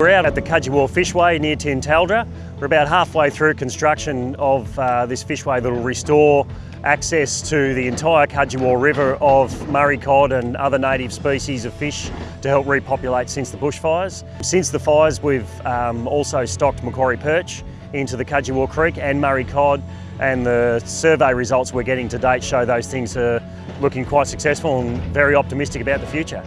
We're out at the Cudgewa Fishway near Tintaldra. We're about halfway through construction of uh, this fishway that will restore access to the entire Cudgewa River of Murray cod and other native species of fish to help repopulate since the bushfires. Since the fires we've um, also stocked Macquarie perch into the Cudgewa Creek and Murray cod and the survey results we're getting to date show those things are looking quite successful and very optimistic about the future.